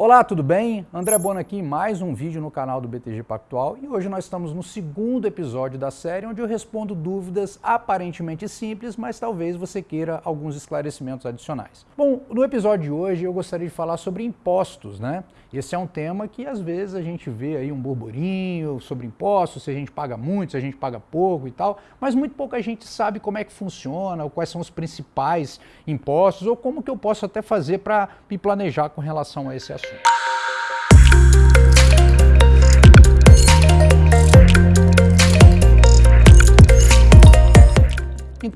Olá, tudo bem? André Bona aqui, mais um vídeo no canal do BTG Pactual e hoje nós estamos no segundo episódio da série onde eu respondo dúvidas aparentemente simples, mas talvez você queira alguns esclarecimentos adicionais. Bom, no episódio de hoje eu gostaria de falar sobre impostos, né? Esse é um tema que às vezes a gente vê aí um burburinho sobre impostos, se a gente paga muito, se a gente paga pouco e tal, mas muito pouca gente sabe como é que funciona, ou quais são os principais impostos, ou como que eu posso até fazer para me planejar com relação a esse assunto.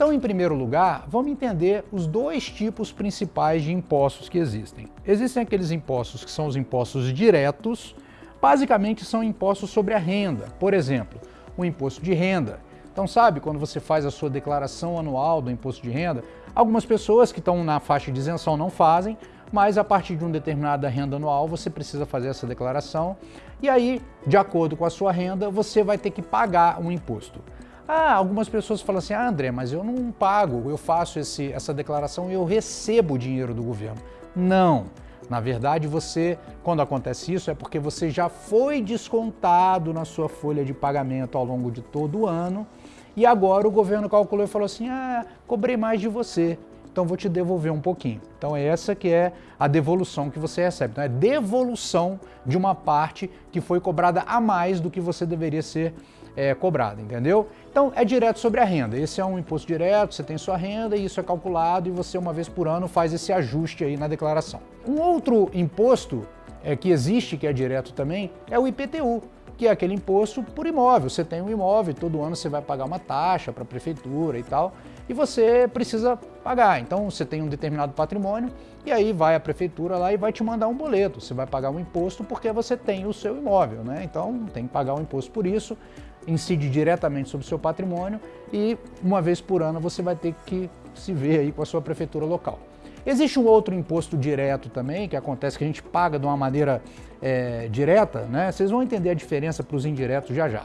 Então, em primeiro lugar, vamos entender os dois tipos principais de impostos que existem. Existem aqueles impostos que são os impostos diretos, basicamente são impostos sobre a renda. Por exemplo, o imposto de renda. Então, sabe, quando você faz a sua declaração anual do imposto de renda, algumas pessoas que estão na faixa de isenção não fazem, mas a partir de uma determinada renda anual você precisa fazer essa declaração e aí, de acordo com a sua renda, você vai ter que pagar um imposto. Ah, algumas pessoas falam assim, ah, André, mas eu não pago, eu faço esse, essa declaração e eu recebo o dinheiro do governo. Não, na verdade você, quando acontece isso, é porque você já foi descontado na sua folha de pagamento ao longo de todo o ano e agora o governo calculou e falou assim, ah, cobrei mais de você, então vou te devolver um pouquinho. Então é essa que é a devolução que você recebe. Então é devolução de uma parte que foi cobrada a mais do que você deveria ser é, cobrado, entendeu? Então é direto sobre a renda. Esse é um imposto direto, você tem sua renda e isso é calculado e você uma vez por ano faz esse ajuste aí na declaração. Um outro imposto é, que existe, que é direto também, é o IPTU, que é aquele imposto por imóvel. Você tem um imóvel, todo ano você vai pagar uma taxa para a prefeitura e tal, e você precisa pagar. Então você tem um determinado patrimônio e aí vai a prefeitura lá e vai te mandar um boleto. Você vai pagar um imposto porque você tem o seu imóvel, né? Então tem que pagar um imposto por isso, incide diretamente sobre o seu patrimônio e uma vez por ano você vai ter que se ver aí com a sua prefeitura local. Existe um outro imposto direto também, que acontece que a gente paga de uma maneira é, direta, né? Vocês vão entender a diferença para os indiretos já já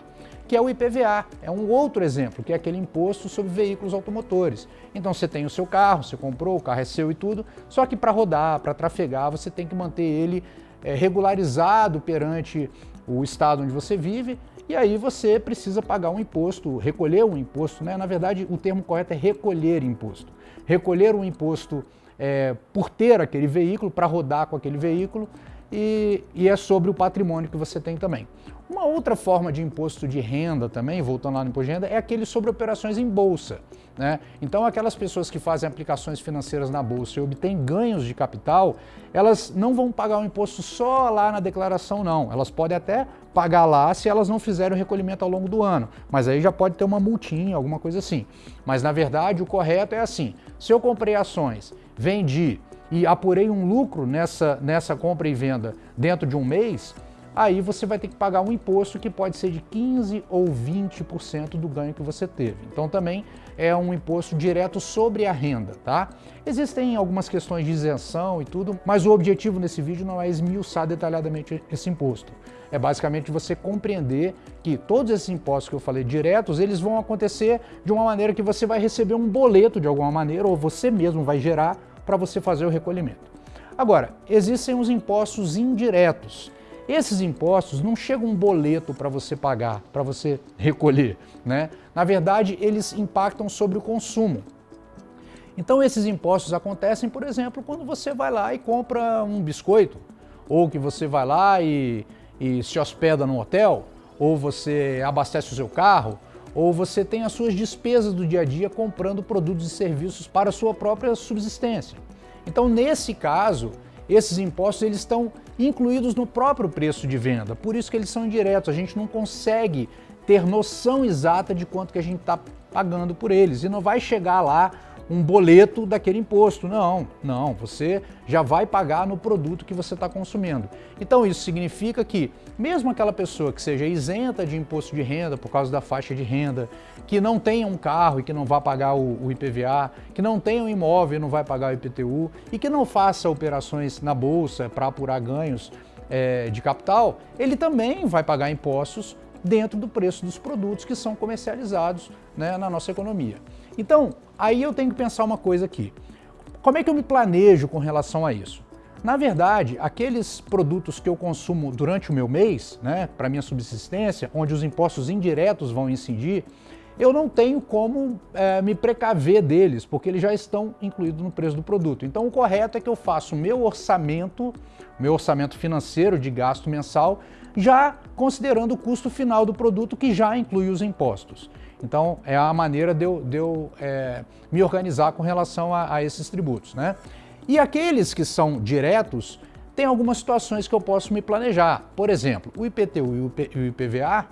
que é o IPVA. É um outro exemplo, que é aquele imposto sobre veículos automotores. Então você tem o seu carro, você comprou, o carro é seu e tudo, só que para rodar, para trafegar, você tem que manter ele é, regularizado perante o estado onde você vive e aí você precisa pagar um imposto, recolher um imposto, né? na verdade o termo correto é recolher imposto. Recolher um imposto é, por ter aquele veículo, para rodar com aquele veículo, e, e, é sobre o patrimônio que você tem também. Uma outra forma de imposto de renda também, voltando lá no imposto de renda, é aquele sobre operações em bolsa. Né? Então aquelas pessoas que fazem aplicações financeiras na bolsa e obtêm ganhos de capital, elas não vão pagar o imposto só lá na declaração não, elas podem até pagar lá se elas não fizerem o recolhimento ao longo do ano, mas aí já pode ter uma multinha, alguma coisa assim. Mas na verdade o correto é assim, se eu comprei ações, vendi e apurei um lucro nessa, nessa compra e venda dentro de um mês, aí você vai ter que pagar um imposto que pode ser de 15% ou 20% do ganho que você teve. Então também é um imposto direto sobre a renda, tá? Existem algumas questões de isenção e tudo, mas o objetivo nesse vídeo não é esmiuçar detalhadamente esse imposto. É basicamente você compreender que todos esses impostos que eu falei diretos, eles vão acontecer de uma maneira que você vai receber um boleto de alguma maneira, ou você mesmo vai gerar para você fazer o recolhimento. Agora, existem os impostos indiretos. Esses impostos não chegam um boleto para você pagar, para você recolher. Né? Na verdade, eles impactam sobre o consumo. Então esses impostos acontecem, por exemplo, quando você vai lá e compra um biscoito, ou que você vai lá e, e se hospeda no hotel, ou você abastece o seu carro, ou você tem as suas despesas do dia a dia comprando produtos e serviços para a sua própria subsistência. Então, nesse caso, esses impostos eles estão incluídos no próprio preço de venda, por isso que eles são indiretos, a gente não consegue ter noção exata de quanto que a gente está pagando por eles. E não vai chegar lá um boleto daquele imposto. Não, não, você já vai pagar no produto que você está consumindo. Então isso significa que mesmo aquela pessoa que seja isenta de imposto de renda por causa da faixa de renda, que não tenha um carro e que não vá pagar o, o IPVA, que não tenha um imóvel e não vai pagar o IPTU e que não faça operações na bolsa para apurar ganhos é, de capital, ele também vai pagar impostos dentro do preço dos produtos que são comercializados né, na nossa economia. Então, aí eu tenho que pensar uma coisa aqui. Como é que eu me planejo com relação a isso? Na verdade, aqueles produtos que eu consumo durante o meu mês, né, para minha subsistência, onde os impostos indiretos vão incidir, eu não tenho como é, me precaver deles, porque eles já estão incluídos no preço do produto. Então o correto é que eu faça o meu orçamento, meu orçamento financeiro de gasto mensal, já considerando o custo final do produto que já inclui os impostos. Então é a maneira de eu, de eu é, me organizar com relação a, a esses tributos. Né? E aqueles que são diretos, tem algumas situações que eu posso me planejar. Por exemplo, o IPTU e o IPVA,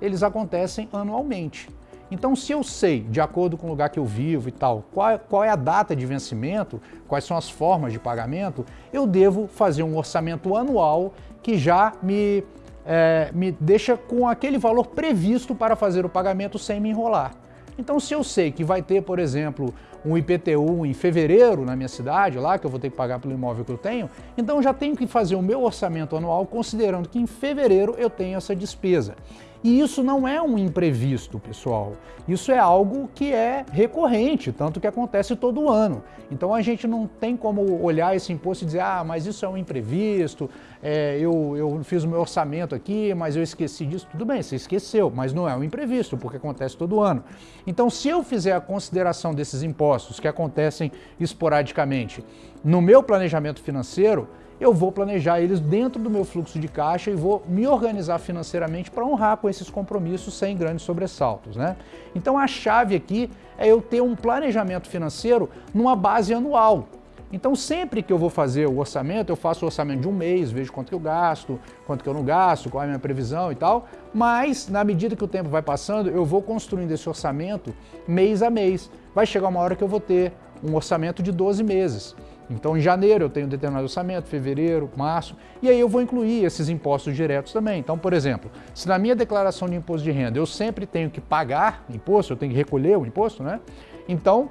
eles acontecem anualmente. Então, se eu sei, de acordo com o lugar que eu vivo e tal, qual, qual, é a data de vencimento, quais são as formas de pagamento, eu devo fazer um orçamento anual que já me, é, me deixa com aquele valor previsto para fazer o pagamento sem me enrolar. Então, se eu sei que vai ter, por exemplo, um IPTU em fevereiro na minha cidade, lá que eu vou ter que pagar pelo imóvel que eu tenho, então já tenho que fazer o meu orçamento anual considerando que em fevereiro eu tenho essa despesa. E isso não é um imprevisto, pessoal. Isso é algo que é recorrente, tanto que acontece todo ano. Então a gente não tem como olhar esse imposto e dizer, ah, mas isso é um imprevisto, é, eu, eu fiz o meu orçamento aqui, mas eu esqueci disso. Tudo bem, você esqueceu, mas não é um imprevisto, porque acontece todo ano. Então se eu fizer a consideração desses impostos que acontecem esporadicamente no meu planejamento financeiro, eu vou planejar eles dentro do meu fluxo de caixa e vou me organizar financeiramente para honrar com esses compromissos sem grandes sobressaltos. Né? Então a chave aqui é eu ter um planejamento financeiro numa base anual. Então sempre que eu vou fazer o orçamento, eu faço o orçamento de um mês, vejo quanto que eu gasto, quanto que eu não gasto, qual é a minha previsão e tal, mas na medida que o tempo vai passando, eu vou construindo esse orçamento mês a mês. Vai chegar uma hora que eu vou ter um orçamento de 12 meses. Então, em janeiro eu tenho um determinado orçamento, fevereiro, março, e aí eu vou incluir esses impostos diretos também. Então, por exemplo, se na minha declaração de imposto de renda eu sempre tenho que pagar imposto, eu tenho que recolher o imposto, né? Então,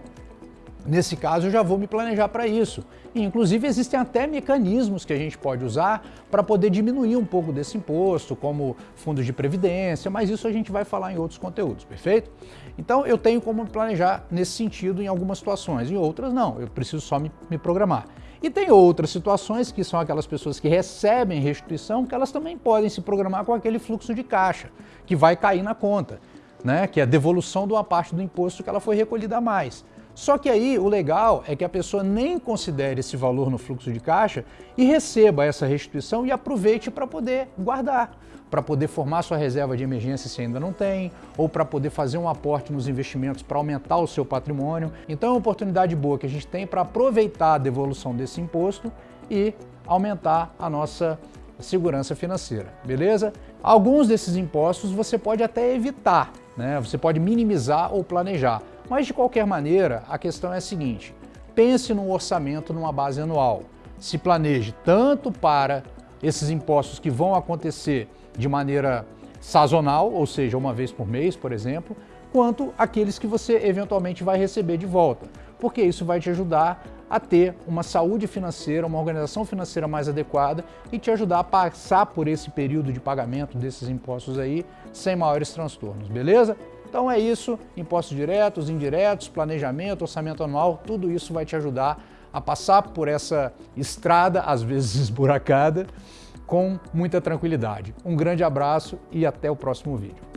Nesse caso, eu já vou me planejar para isso. E, inclusive, existem até mecanismos que a gente pode usar para poder diminuir um pouco desse imposto, como fundos de previdência, mas isso a gente vai falar em outros conteúdos, perfeito? Então, eu tenho como me planejar nesse sentido em algumas situações, em outras não, eu preciso só me, me programar. E tem outras situações que são aquelas pessoas que recebem restituição, que elas também podem se programar com aquele fluxo de caixa, que vai cair na conta, né? que é a devolução de uma parte do imposto que ela foi recolhida a mais. Só que aí o legal é que a pessoa nem considere esse valor no fluxo de caixa e receba essa restituição e aproveite para poder guardar, para poder formar sua reserva de emergência se ainda não tem, ou para poder fazer um aporte nos investimentos para aumentar o seu patrimônio. Então é uma oportunidade boa que a gente tem para aproveitar a devolução desse imposto e aumentar a nossa segurança financeira, beleza? Alguns desses impostos você pode até evitar, né? Você pode minimizar ou planejar. Mas de qualquer maneira, a questão é a seguinte, pense no orçamento numa base anual. Se planeje tanto para esses impostos que vão acontecer de maneira sazonal, ou seja, uma vez por mês, por exemplo, quanto aqueles que você eventualmente vai receber de volta, porque isso vai te ajudar a ter uma saúde financeira, uma organização financeira mais adequada e te ajudar a passar por esse período de pagamento desses impostos aí sem maiores transtornos, beleza? Então é isso, impostos diretos, indiretos, planejamento, orçamento anual, tudo isso vai te ajudar a passar por essa estrada, às vezes esburacada, com muita tranquilidade. Um grande abraço e até o próximo vídeo.